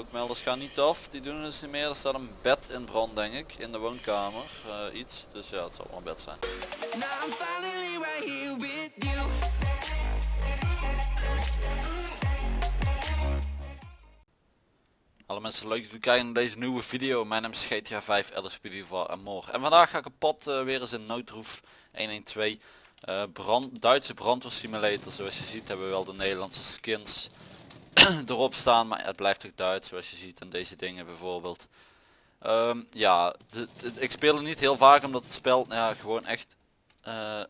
Rookmelders gaan niet af, die doen dus niet meer. Er staat een bed in brand denk ik, in de woonkamer. eh, iets, dus ja het zal wel een bed zijn. Hallo mensen, leuk dat jullie kijken naar deze nieuwe video. Mijn naam is GTA 5 LSPD en morgen. En vandaag ga ik op pad eh, weer eens in Noodroef 112. eh brand, Duitse brandweersimulator. Zoals je ziet hebben we wel de Nederlandse skins erop staan. Maar het blijft ook Duits zoals je ziet en deze dingen bijvoorbeeld. Ehm, ja, ik speel er niet heel vaak omdat het spel ja, gewoon echt... eh,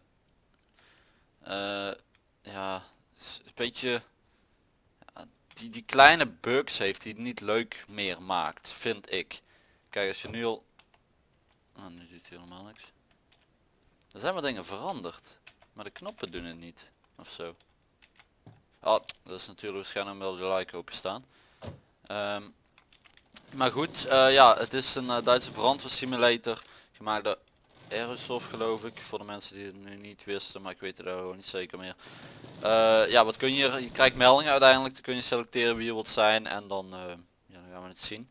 eh, ja, een beetje die, die kleine bugs heeft die het niet leuk meer maakt, vind ik. Kijk, als je nu al... Oh, nu doet hij helemaal niks. Er zijn wat dingen veranderd. Maar de knoppen doen het niet. Of zo. Oh, dat is natuurlijk waarschijnlijk wel de like open staan. Ehm, maar goed, eh, ja, het is een eh, Duitse brandweersimulator. Gemaakt door Aerosoft geloof ik. Voor de mensen die het nu niet wisten, maar ik weet het gewoon niet zeker meer. Eh, ja, wat kun je? Je krijgt meldingen uiteindelijk. Dan kun je selecteren wie je wilt zijn en dan, ja, dan gaan we het zien.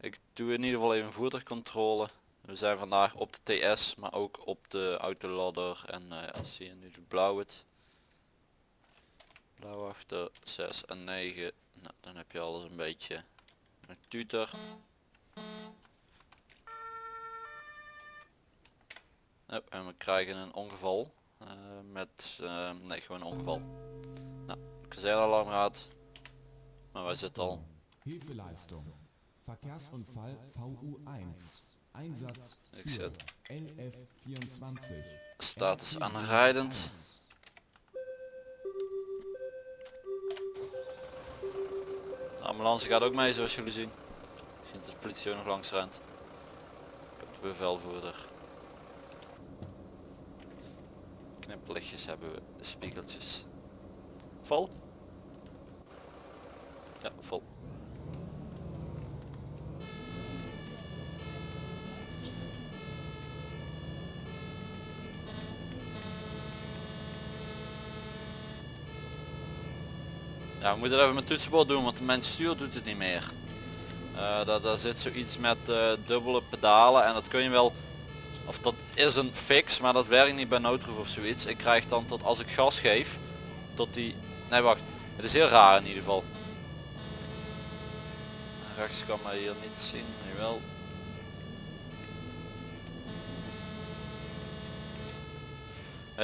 Ik doe in ieder geval even voertuigcontrole. We zijn vandaag op de TS, maar ook op de autoladder en ja, zie je nu de blauw het. Blauw achter 6 en 9. Nou, dan heb je alles een beetje een tutor. Yep, en we krijgen een ongeval. eh, met, eh, nee gewoon een ongeval. Nou, kazernealarm gaat. Maar wij zitten al. Hilfeleistung. Verkehrsunfall VU1. Einsatz Ik zit. NF24. Status aanrijdend. De ambulance gaat ook mee zoals jullie zien. Zien dat de politie ook nog langs rent. Ik heb de bevelvoerder. Knipperlichtjes hebben we, spiegeltjes. Vol? Ja, vol. Ja, we moeten even met toetsenbord doen, want mijn stuur doet het niet meer. Eh daar, daar zit zoiets met eh, dubbele pedalen en dat kun je wel, of dat is een fix, maar dat werkt niet bij noodroef of zoiets. Ik krijg dan tot als ik gas geef, tot die, nee wacht, het is heel raar in ieder geval. Rechts kan mij hier niet zien, nu wel.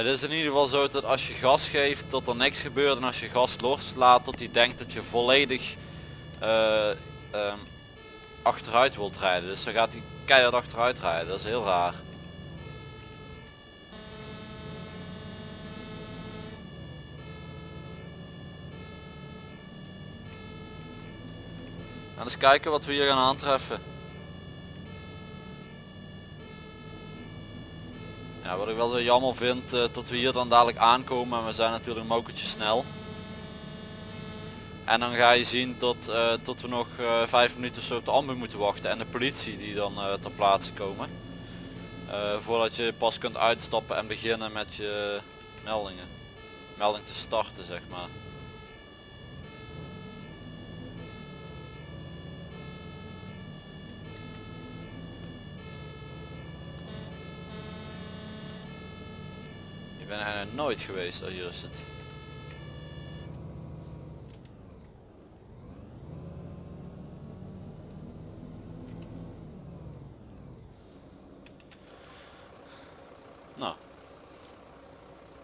Het is in ieder geval zo dat als je gas geeft dat er niks gebeurt en als je gas loslaat dat hij denkt dat je volledig eh, ehm, achteruit wilt rijden. Dus dan gaat hij keihard achteruit rijden. Dat is heel raar. Nou, eens kijken wat we hier gaan aantreffen. Ja, wat ik wel jammer vind, eh, dat we hier dan dadelijk aankomen en we zijn natuurlijk een mokertje snel. En dan ga je zien tot, eh, we nog eh, vijf minuten zo op de ambu moeten wachten en de politie die dan ter plaatse komen. Voordat je pas kunt uitstappen en beginnen met je meldingen. Melding te starten zeg maar. Ik ben er nooit geweest, oh hier het. Nou.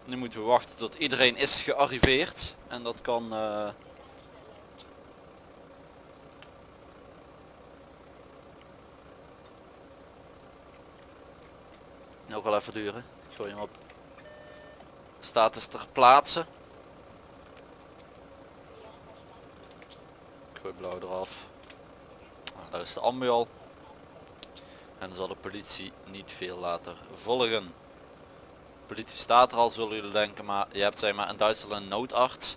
Nu moeten we wachten tot iedereen is gearriveerd. En dat kan... eh, Nog wel even duren. Ik gooi hem op. Status ter plaatse. Ik gooi blauw eraf. Nou, daar is de ambu al. En zal de politie niet veel later volgen. Politie staat er al zullen jullie denken, maar je hebt zeg maar in Duitsland een noodarts.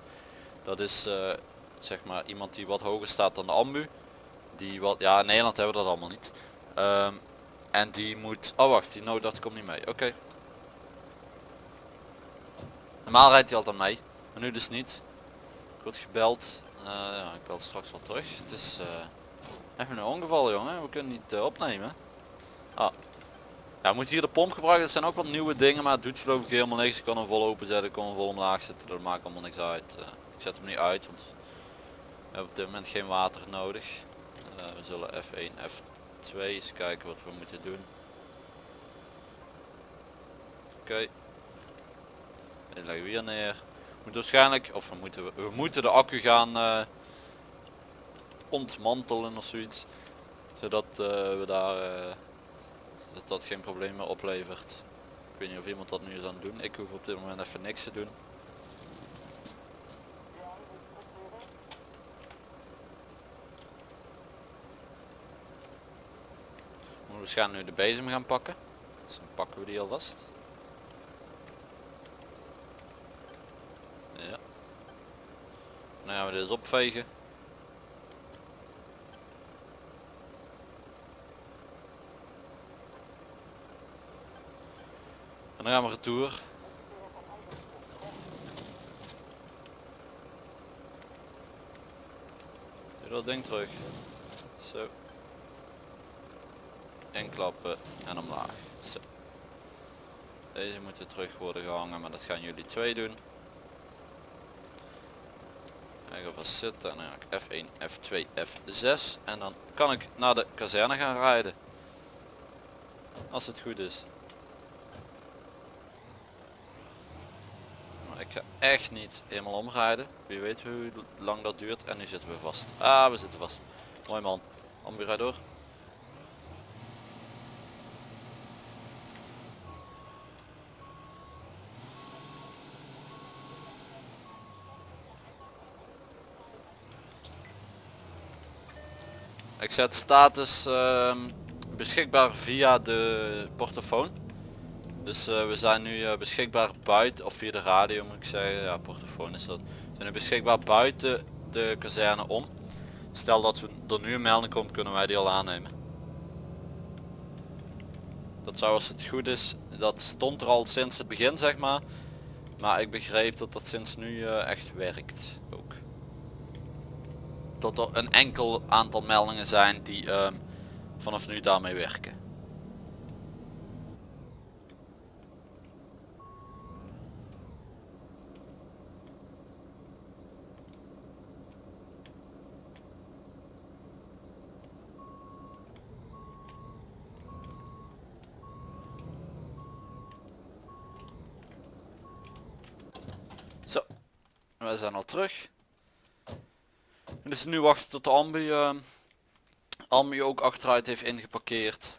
Dat is eh, zeg maar iemand die wat hoger staat dan de ambu. Die wat, ja in Nederland hebben we dat allemaal niet. Ehm, en die moet, oh wacht, die noodarts komt niet mee, oké. Normaal rijdt hij altijd mee, maar nu dus niet. Ik gebeld, ja, ik bel straks wel terug. Het is, eh, Even een ongeval jongen, we kunnen niet eh, opnemen. Ah. Ja, we hier de pomp gebruiken, dat zijn ook wat nieuwe dingen, maar het doet geloof ik helemaal niks. Ik kan hem vol open zetten, ik kan hem vol omlaag zetten, dat maakt allemaal niks uit. Ik zet hem niet uit, want we hebben op dit moment geen water nodig. We zullen F1, F2 eens kijken wat we moeten doen. Oké. Dit leggen we hier neer. We moeten waarschijnlijk, of we moeten, we moeten de accu gaan eh, ontmantelen of zoiets. Zodat eh, we daar, eh, dat dat geen probleem meer oplevert. Ik weet niet of iemand dat nu is aan het doen. Ik hoef op dit moment even niks te doen. We moeten waarschijnlijk nu de bezem gaan pakken. Dus dan pakken we die alvast. Ja. Dan gaan we eens opvegen. En dan gaan we retour. Doe dat ding terug. Zo. Inklappen en omlaag. Zo. Deze moeten terug worden gehangen, maar dat gaan jullie twee doen. Ik ga vast zitten en dan ga ik F1, F2, F6 en dan kan ik naar de kazerne gaan rijden. Als het goed is. Maar ik ga echt niet helemaal omrijden. Wie weet hoe lang dat duurt en nu zitten we vast. Ah, we zitten vast. Mooi man. Ambi, rijd door. Ik zet status ehm, beschikbaar via de portofoon. Dus eh, we zijn nu eh, beschikbaar buiten, of via de radio moet ik zeggen, ja portofoon is dat. We zijn nu beschikbaar buiten de kazerne om. Stel dat we, er nu een melding komt kunnen wij die al aannemen. Dat zou als het goed is, dat stond er al sinds het begin zeg maar. Maar ik begreep dat dat sinds nu eh, echt werkt dat er een enkel aantal meldingen zijn die ehm, vanaf nu daarmee werken. Zo, we zijn al terug. Dus nu wachten tot de ambi, uh, ambi ook achteruit heeft ingeparkeerd.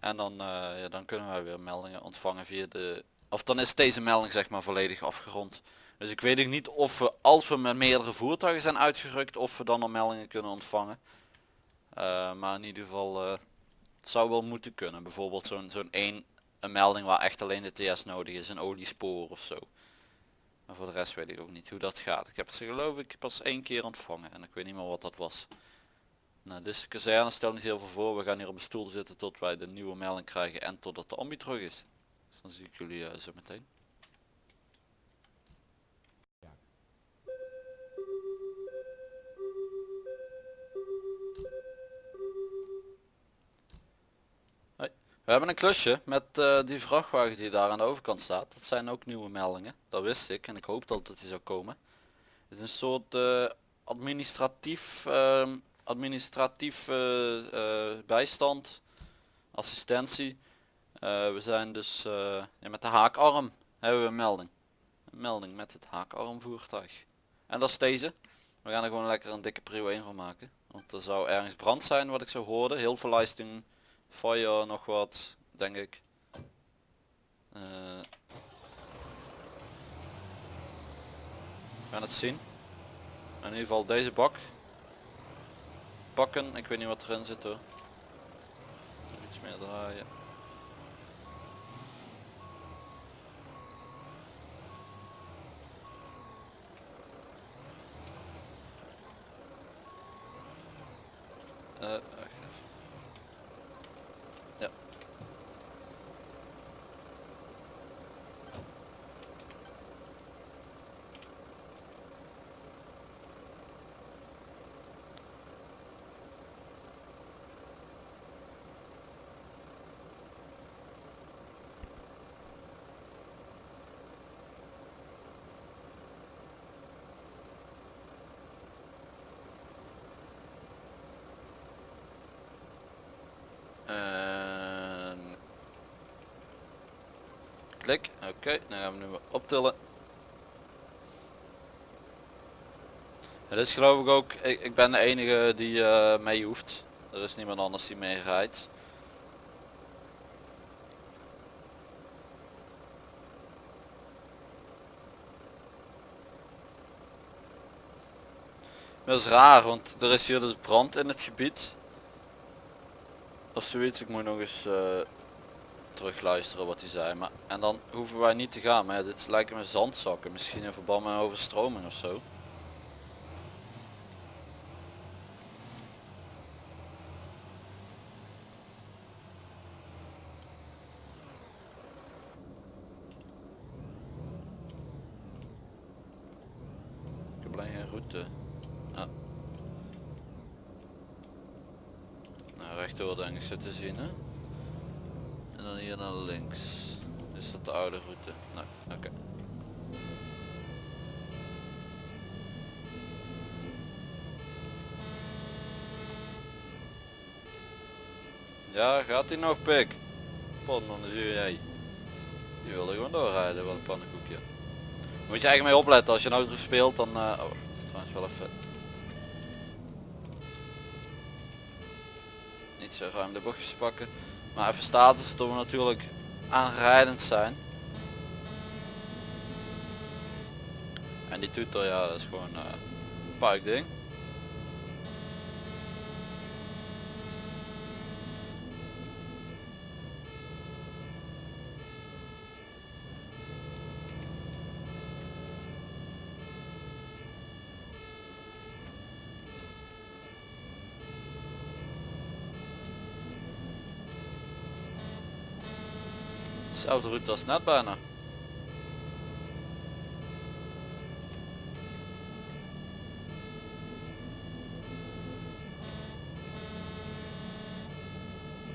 En dan, eh, ja, dan kunnen wij weer meldingen ontvangen via de... Of dan is deze melding zeg maar volledig afgerond. Dus ik weet niet of we als we met meerdere voertuigen zijn uitgerukt of we dan al meldingen kunnen ontvangen. Eh, maar in ieder geval zou wel moeten kunnen. Bijvoorbeeld zo'n zo'n één een melding waar echt alleen de TS nodig is, een oliespoor of zo. Maar voor de rest weet ik ook niet hoe dat gaat. Ik heb ze geloof ik pas één keer ontvangen en ik weet niet meer wat dat was. Nou, deze kazerne stelt niet heel veel voor. We gaan hier op een stoel zitten tot wij de nieuwe melding krijgen en totdat de ambi terug is. Dus dan zie ik jullie uh, zo meteen. We hebben een klusje met uh, die vrachtwagen die daar aan de overkant staat. Dat zijn ook nieuwe meldingen. Dat wist ik en ik hoopte al dat die zou komen. Het is een soort uh, administratief, uh, administratief uh, bijstand, assistentie. we zijn dus ja, met de haakarm hebben we een melding. Een melding met het haakarm voertuig. En dat is deze. We gaan er gewoon lekker een dikke prio 1 van maken. Want er zou ergens brand zijn wat ik zo hoorde. Heel veel lijsting Fire nog wat, denk ik. Uh, we gaan het zien. In ieder geval deze bak. Pakken, ik weet niet wat erin zit hoor. Iets meer draaien. Uh, En... Klik, oké, dan gaan we nu optillen. Het is geloof ik ook, ik, ik ben de enige die eh, mee hoeft. Er is niemand anders die mee rijdt. Dat is raar, want er is hier dus brand in het gebied. Of zoiets, ik moet nog eens eh terug luisteren wat hij zei. Maar, en dan hoeven wij niet te gaan. Maar dit lijken me zandzakken. Misschien in verband met overstroming of zo. Ik heb alleen geen route. Ah. Nou, rechtdoor denk ik zo te zien hè. En dan hier naar links. Is dat de oude route? Nee, oké. Ja, gaat hij nog pik? Pot man, dan zie jij. Die wilde gewoon doorrijden, wat een pannenkoekje. Moet je eigenlijk mee opletten als je een auto speelt dan... eh, oh, trouwens wel even... Niet zo ruim de bochtjes pakken. Maar even status dat we natuurlijk aanrijdend zijn. En die toeter ja dat is gewoon eh, een parkding. Zelfde route als net bijna.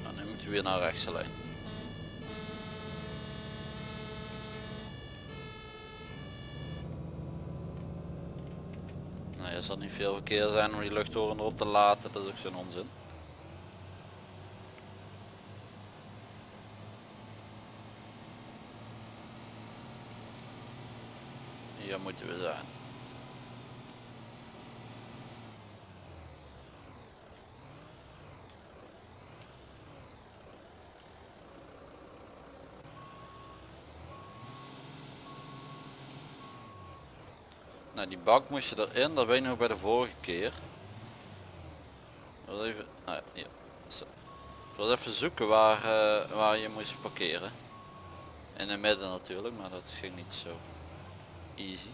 Nou, nu moeten we weer naar rechts alleen. Nou, er zal niet veel verkeer zijn om die luchttoren erop te laten, dat is ook zo'n onzin. Hier moeten we zijn. Nou die bak moest je erin, dat weet nog bij de vorige keer. Ik wil even, hier. Zo. Zoeken waar, eh, waar je moest parkeren. In het midden natuurlijk, maar dat ging niet zo easy.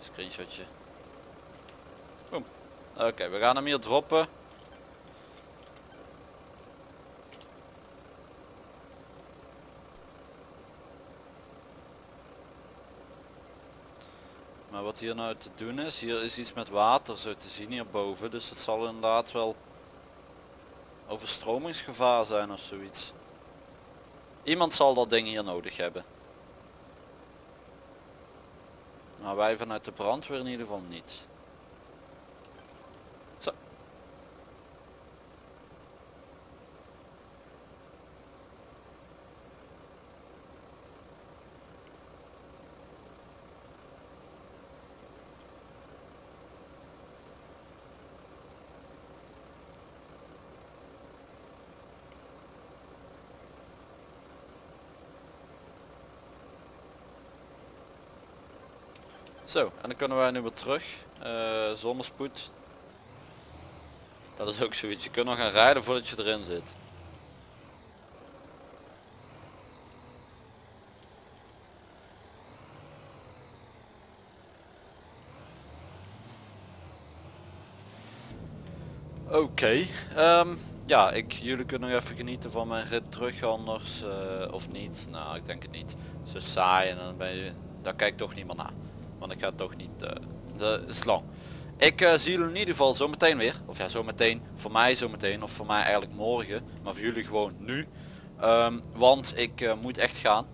Screenshotje. Oké, we gaan hem hier droppen. Maar wat hier nou te doen is, hier is iets met water zo te zien hierboven. Dus het zal inderdaad wel overstromingsgevaar zijn of zoiets. Iemand zal dat ding hier nodig hebben. Maar wij vanuit de brandweer in ieder geval niet. Zo, en dan kunnen wij nu weer terug. eh zonder spoed. Dat is ook zoiets. Je kunt nog gaan rijden voordat je erin zit. Oké, ehm, ja, ik, jullie kunnen nog even genieten van mijn rit terug anders, eh, of niet. Nou, ik denk het niet. Zo saai en dan ben je, daar kijkt toch niemand naar. Want ik ga toch niet, eh dat is lang. Ik eh, zie jullie in ieder geval zo meteen weer. Of ja, zo meteen. Voor mij zo meteen. Of voor mij eigenlijk morgen. Maar voor jullie gewoon nu. Ehm, want ik eh, moet echt gaan.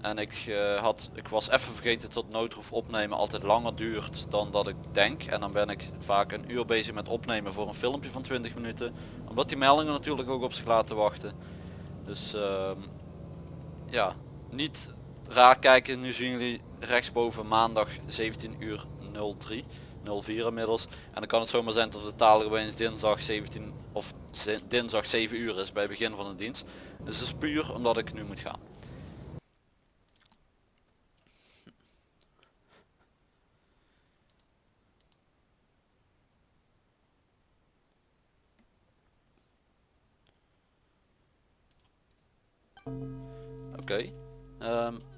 En ik, eh, had, ik was even vergeten dat noodroef opnemen altijd langer duurt dan dat ik denk. En dan ben ik vaak een uur bezig met opnemen voor een filmpje van 20 minuten. Omdat die meldingen natuurlijk ook op zich laten wachten. Dus ehm, ja, niet raar kijken. Nu zien jullie rechtsboven maandag 17 uur 03. 04 inmiddels. En dan kan het zomaar zijn dat de taal opeens dinsdag 17 of dinsdag 7 uur is bij begin van de dienst. Dus dat is puur omdat ik nu moet gaan. Oké. Ehm, het-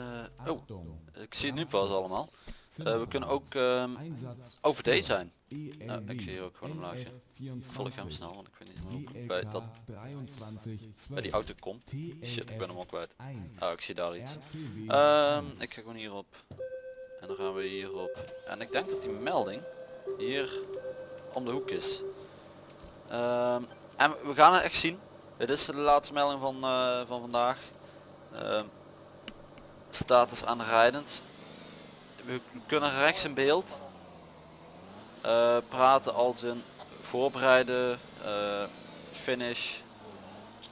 eh, oh, Achtung. ik zie het nu pas allemaal. Eh, we kunnen ook ehm, over deze zijn. Ja, ik zie hier ook gewoon een laagje. Volg hem snel, want ik weet niet hoe ik bij, dat, bij die auto komt. Shit, ik ben hem al kwijt. Oh, ik zie daar iets. Ehm, ik ga gewoon hierop. En dan gaan we hierop. En ik denk dat die melding hier om de hoek is. Ehm, en we gaan het echt zien. Dit is de laatste melding van, eh, van vandaag. Status aanrijdend. We kunnen rechts in beeld eh, praten als in voorbereiden, eh, finish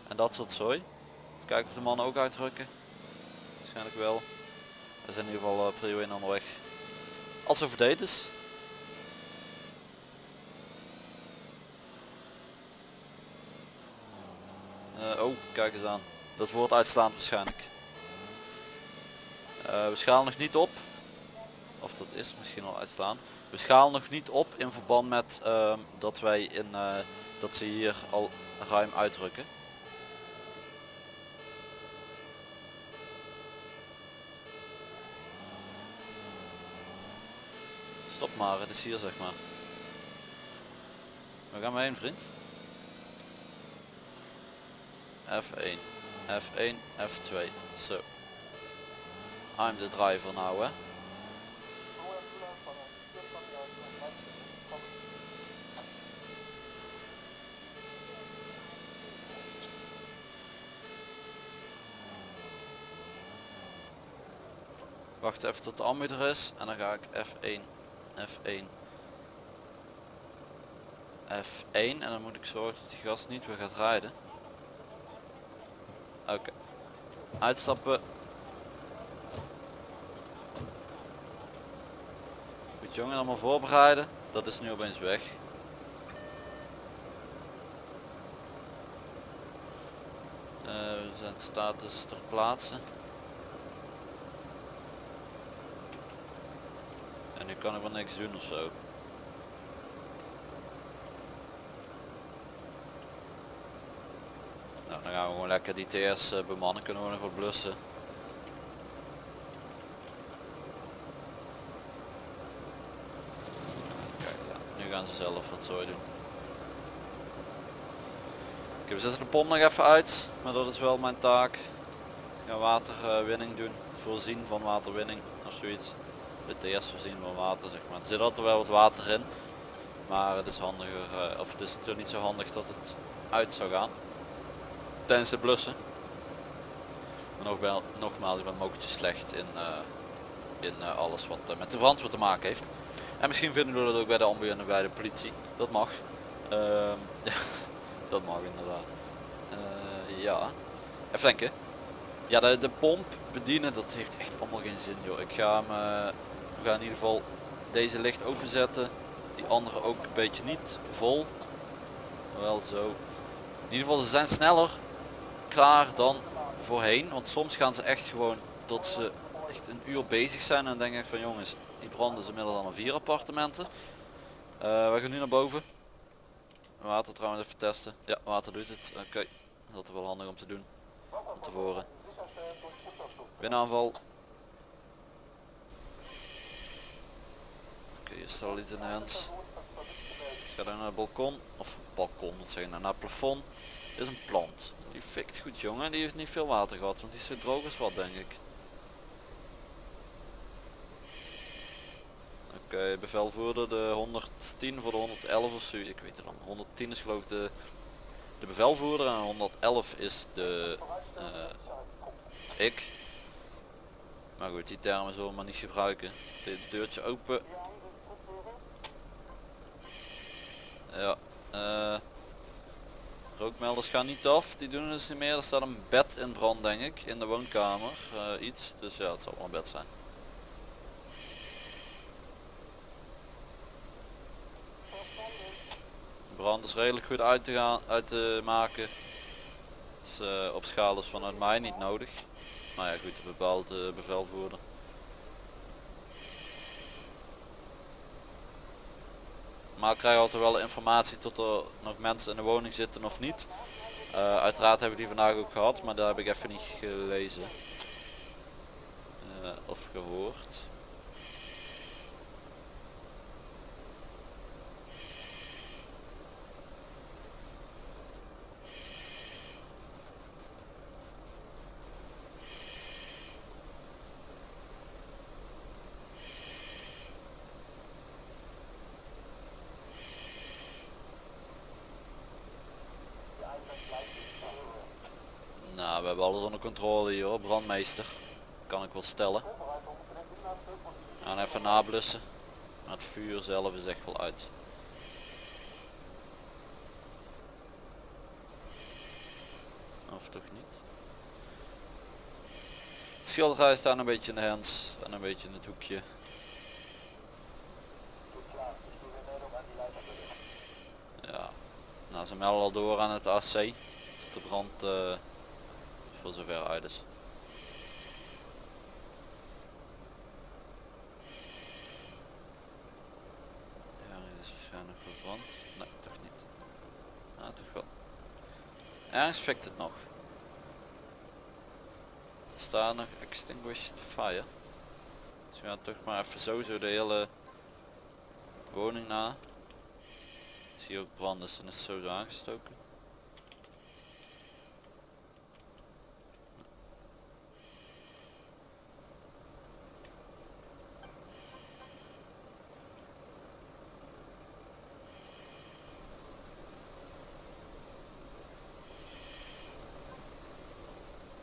en dat soort zooi. Even kijken of de mannen ook uitdrukken. Waarschijnlijk wel. We zijn in ieder geval uh, prio 1 onderweg. Als over date is. Eh, oh, kijk eens aan. Dat wordt uitslaand waarschijnlijk. Eh, we schalen nog niet op. Of dat is misschien al uitslaand. We schalen nog niet op in verband met ehm, dat wij in eh, dat ze hier al ruim uitdrukken. Stop maar, het is hier zeg maar. Waar gaan we heen vriend? F1, F1, F2. Zo. I'm the driver now hè. Wacht even tot de ambu er is en dan ga ik F1, F1, F1 en dan moet ik zorgen dat die gast niet weer gaat rijden. Oké. Uitstappen. Goed jongen, allemaal voorbereiden. Dat is nu opeens weg. Eh, we zijn status ter plaatse. En nu kan ik wel niks doen of zo. Nou, dan gaan we gewoon lekker die TS eh, bemannen, kunnen we nog wat blussen. Kijk, gaan ze zelf wat zooi doen. Oké, we zetten de pomp nog even uit, maar dat is wel mijn taak. Ik ga waterwinning doen, voorzien van waterwinning of zoiets. De TS voorzien van water zeg maar. Er zit altijd wel wat water in, maar het is handiger, eh, of het is natuurlijk niet zo handig dat het uit zou gaan tijdens het blussen. Maar wel, nogmaals, ik ben mokertje slecht in, eh, in eh, alles wat met de brandweer te maken heeft. En misschien vinden we dat ook bij de ambu en bij de politie. Dat mag. Ehm, dat mag inderdaad. Eh, ja. Even denken. Ja, de, de pomp bedienen, dat heeft echt allemaal geen zin joh. Ik ga hem, eh, we gaan in ieder geval deze licht openzetten. Die andere ook een beetje niet vol. Wel zo. In ieder geval, ze zijn sneller klaar dan voorheen. Want soms gaan ze echt gewoon tot ze echt een uur bezig zijn. En dan denk ik van jongens, die branden is inmiddels allemaal vier appartementen. Eh, we gaan nu naar boven. Water trouwens even testen. Ja, water doet het. Oké, dat is wel handig om te doen. Van tevoren. Winnaanval. Oké, hier staat al iets in de hand. Ga dan naar het balkon. Of balkon, moet zeggen, naar het plafond. Is een plant. Die fikt goed jongen. Die heeft niet veel water gehad, want die is zo droog als wat denk ik. Oké, bevelvoerder de 110 voor de 111 of zo. Ik weet het dan. 110 is geloof ik de, de bevelvoerder en 111 is de eh, ik. Maar goed, die termen zullen we maar niet gebruiken. Dit deurtje open. Ja, eh rookmelders gaan niet af, die doen dus niet meer. Er staat een bed in brand denk ik, in de woonkamer, eh, iets. Dus ja, het zal wel een bed zijn. Brand is redelijk goed uit te, gaan, uit te maken. Dus, eh, op schaal is vanuit mij niet nodig. Nou ja goed, een bepaald eh, bevelvoerder. Maar ik krijg altijd wel informatie tot er nog mensen in de woning zitten of niet. Eh, uiteraard hebben we die vandaag ook gehad, maar daar heb ik even niet gelezen. Of gehoord. Nou, we hebben alles onder controle hier hoor, brandmeester. Kan ik wel stellen. Gaan even nablussen. Maar het vuur zelf is echt wel uit. Of toch niet? Het schilderij staat een beetje in de hands en een beetje in het hoekje. Ja, nou ze melden al door aan het AC. Dat de brand eh, zover uit is. Ja, is waarschijnlijk verbrand. Nee, toch niet. Nou, toch wel. Ergens fikt het nog. Er staat nog extinguished fire. Dus we gaan toch maar even zo de hele woning na. Zie ook brand, dus dan is het zo aangestoken.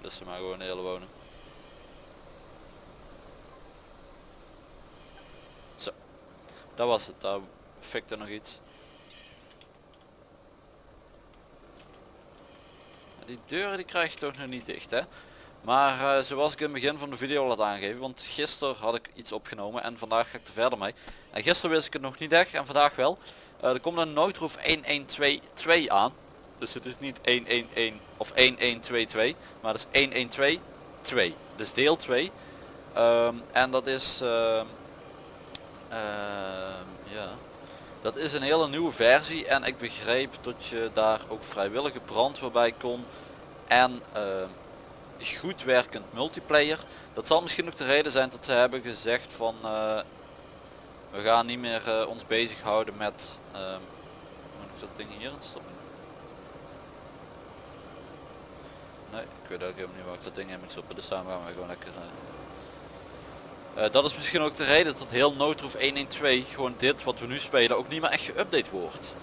Dus maar gewoon de woning. Zo. Dat was het. Daar fikte nog iets. Die deuren die krijg je toch nog niet dicht hè. Maar eh, zoals ik in het begin van de video al had aangegeven, want gisteren had ik iets opgenomen en vandaag ga ik er verder mee. En gisteren wist ik het nog niet echt en vandaag wel. Eh, er komt een noodroep 1122 aan. Dus het is niet 111 of 1122, maar het is 1122. 2. Dus deel 2. Ehm, en dat is ehm, ehm, ja, dat is een hele nieuwe versie en ik begreep dat je daar ook vrijwillige brandweer bij kon en ehm, goed werkend multiplayer. Dat zal misschien ook de reden zijn dat ze hebben gezegd van eh, we gaan niet meer eh, ons bezighouden met ehm, moet ik dat ding hierin stoppen? Nee, ik weet ook helemaal niet waar ik dat ding in moet stoppen, dus daarom gaan we gewoon lekker eh, eh, dat is misschien ook de reden dat heel Noodroef 112 gewoon dit wat we nu spelen ook niet meer echt geüpdate wordt.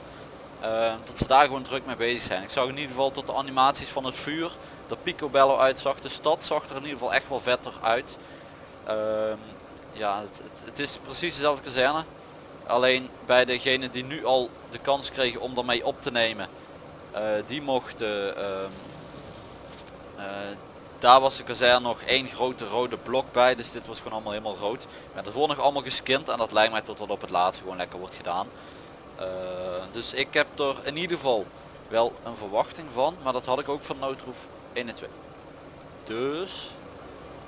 Eh, dat ze daar gewoon druk mee bezig zijn. Ik zag in ieder geval tot de animaties van het vuur, dat Picobello uitzag. De stad zag er in ieder geval echt wel vetter uit. Ehm, ja, het, het, is precies dezelfde kazerne. Alleen bij degene die nu al de kans kregen om daarmee op te nemen, eh, die mochten ehm, eh, daar was de kazerne nog één grote rode blok bij, dus dit was gewoon allemaal helemaal rood. Maar dat wordt nog allemaal geskind en dat lijkt mij tot dat op het laatste gewoon lekker wordt gedaan. Eh, dus ik heb er in ieder geval wel een verwachting van, maar dat had ik ook van Noodroef 1 en 2. Dus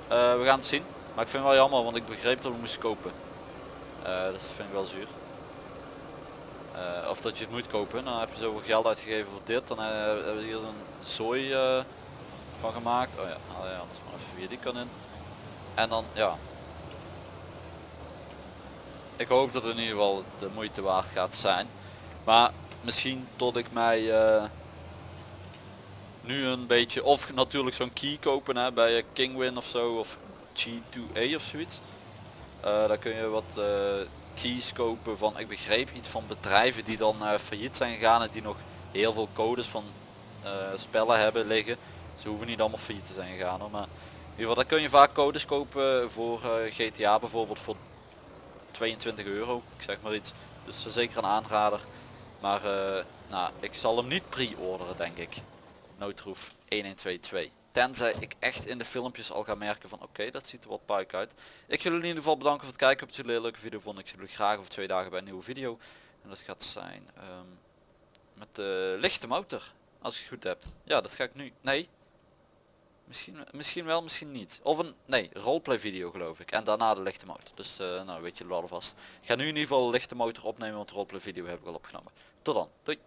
eh, we gaan het zien. Maar ik vind het wel jammer, want ik begreep dat we moesten kopen. Eh, dus dat vind ik wel zuur. Eh, of dat je het moet kopen, dan heb je zoveel geld uitgegeven voor dit. Dan eh, hebben we hier een zooi eh, van gemaakt. Oh ja, nou ja, anders maar even via die kan in. En dan, ja. Ik hoop dat het in ieder geval de moeite waard gaat zijn. Maar misschien tot ik mij eh, nu een beetje, of natuurlijk zo'n key kopen hè, bij eh, Kingwin of zo, of G2A of zoiets. Eh daar kun je wat eh, keys kopen van, ik begreep iets van bedrijven die dan failliet zijn gegaan en die nog heel veel codes van spellen hebben liggen. Ze hoeven niet allemaal failliet te zijn gegaan hoor, maar ieder geval, daar kun je vaak codes kopen voor eh, GTA bijvoorbeeld voor 22 euro, ik zeg maar iets. Dus eh, zeker een aanrader. Maar eh, nou, ik zal hem niet pre-orderen denk ik. Noodroef 1122. Tenzij ik echt in de filmpjes al ga merken van oké, dat ziet er wat puik uit. Ik jullie in ieder geval bedanken voor het kijken. Op jullie een leuke video vonden. Ik jullie graag over twee dagen bij een nieuwe video. En dat gaat zijn ehm, met de lichte motor. Als ik het goed heb. Ja, dat ga ik nu. Nee. Misschien, misschien wel, misschien niet. Of een, nee, roleplay video geloof ik. En daarna de lichte motor. Dus eh, nou weet je wel alvast. Ik ga nu in ieder geval de lichte motor opnemen, want roleplay video heb ik al opgenomen. Tot dan. Doei.